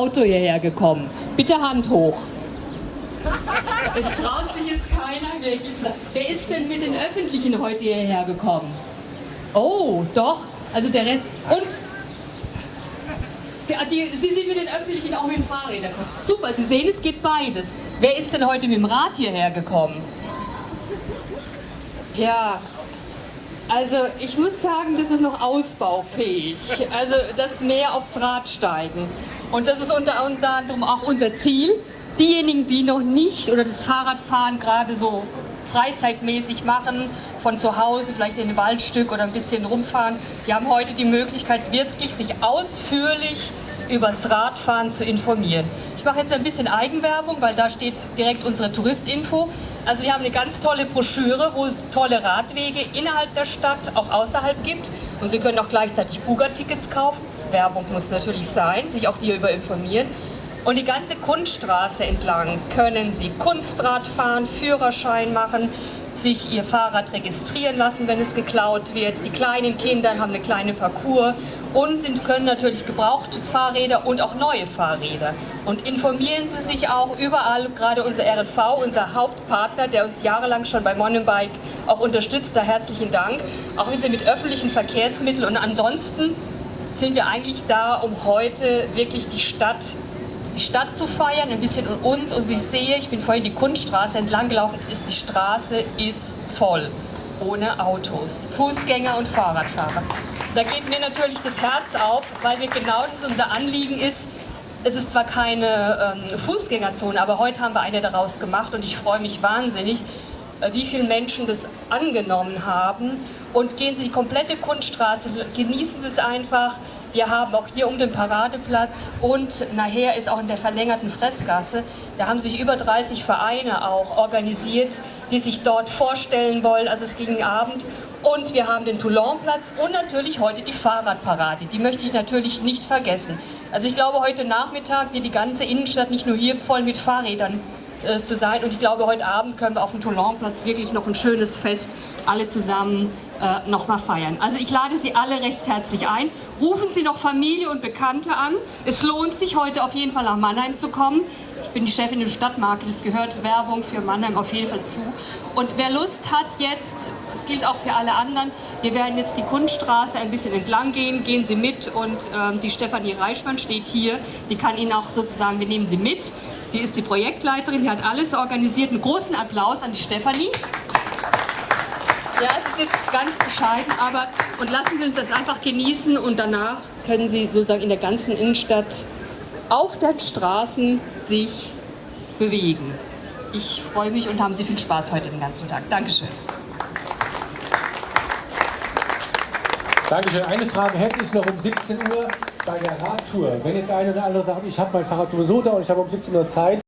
Auto hierher gekommen? Bitte Hand hoch. Es traut sich jetzt keiner. Wer ist denn mit den Öffentlichen heute hierher gekommen? Oh, doch. Also der Rest. Und die, Sie sind mit den Öffentlichen auch mit dem Fahrrädern gekommen. Super, Sie sehen, es geht beides. Wer ist denn heute mit dem Rad hierher gekommen? Ja, also ich muss sagen, das ist noch ausbaufähig. Also das mehr aufs Rad steigen. Und das ist unter, anderem auch unser Ziel. Diejenigen, die noch nicht oder das Fahrradfahren gerade so freizeitmäßig machen, von zu Hause vielleicht in ein Waldstück oder ein bisschen rumfahren, die haben heute die Möglichkeit, wirklich sich ausführlich über das Radfahren zu informieren. Ich mache jetzt ein bisschen Eigenwerbung, weil da steht direkt unsere Touristinfo. Also wir haben eine ganz tolle Broschüre, wo es tolle Radwege innerhalb der Stadt, auch außerhalb gibt. Und Sie können auch gleichzeitig Buga-Tickets kaufen. Werbung muss natürlich sein, sich auch hierüber informieren. Und die ganze Kunststraße entlang können Sie Kunstrad fahren, Führerschein machen, sich ihr Fahrrad registrieren lassen, wenn es geklaut wird. Die kleinen Kinder haben eine kleine Parcours und sind, können natürlich gebrauchte Fahrräder und auch neue Fahrräder. Und informieren Sie sich auch überall, gerade unser RNV, unser Hauptpartner, der uns jahrelang schon bei Mountainbike auch unterstützt, da herzlichen Dank. Auch wir sind mit öffentlichen Verkehrsmitteln und ansonsten sind wir eigentlich da, um heute wirklich die Stadt die Stadt zu feiern, ein bisschen uns. Und ich sehe, ich bin vorhin die Kunststraße entlang gelaufen, ist die Straße ist voll, ohne Autos, Fußgänger und Fahrradfahrer. Da geht mir natürlich das Herz auf, weil wir genau das unser Anliegen ist. Es ist zwar keine ähm, Fußgängerzone, aber heute haben wir eine daraus gemacht und ich freue mich wahnsinnig, wie viele Menschen das angenommen haben. Und gehen Sie die komplette Kunststraße, genießen Sie es einfach. Wir haben auch hier um den Paradeplatz und nachher ist auch in der verlängerten Fressgasse, da haben sich über 30 Vereine auch organisiert, die sich dort vorstellen wollen. Also es ging Abend und wir haben den Toulonplatz und natürlich heute die Fahrradparade. Die möchte ich natürlich nicht vergessen. Also ich glaube, heute Nachmittag wird die ganze Innenstadt nicht nur hier voll mit Fahrrädern äh, zu sein. Und ich glaube, heute Abend können wir auf dem Toulonplatz wirklich noch ein schönes Fest alle zusammen äh, nochmal feiern. Also ich lade Sie alle recht herzlich ein. Rufen Sie noch Familie und Bekannte an. Es lohnt sich heute auf jeden Fall nach Mannheim zu kommen. Ich bin die Chefin im Stadtmarkt, es gehört Werbung für Mannheim auf jeden Fall zu. Und wer Lust hat jetzt, das gilt auch für alle anderen, wir werden jetzt die Kunststraße ein bisschen entlang gehen, gehen Sie mit und ähm, die Stefanie Reichmann steht hier, die kann Ihnen auch sozusagen, wir nehmen Sie mit, die ist die Projektleiterin, die hat alles organisiert. Einen großen Applaus an die Stefanie. Ja, es ist jetzt ganz bescheiden, aber und lassen Sie uns das einfach genießen und danach können Sie sozusagen in der ganzen Innenstadt auf den Straßen sich bewegen. Ich freue mich und haben Sie viel Spaß heute den ganzen Tag. Dankeschön. Dankeschön. Eine Frage hätte ich noch um 17 Uhr bei der Radtour. Wenn jetzt einer oder andere sagt, ich habe mein Fahrrad sowieso da und ich habe um 17 Uhr Zeit,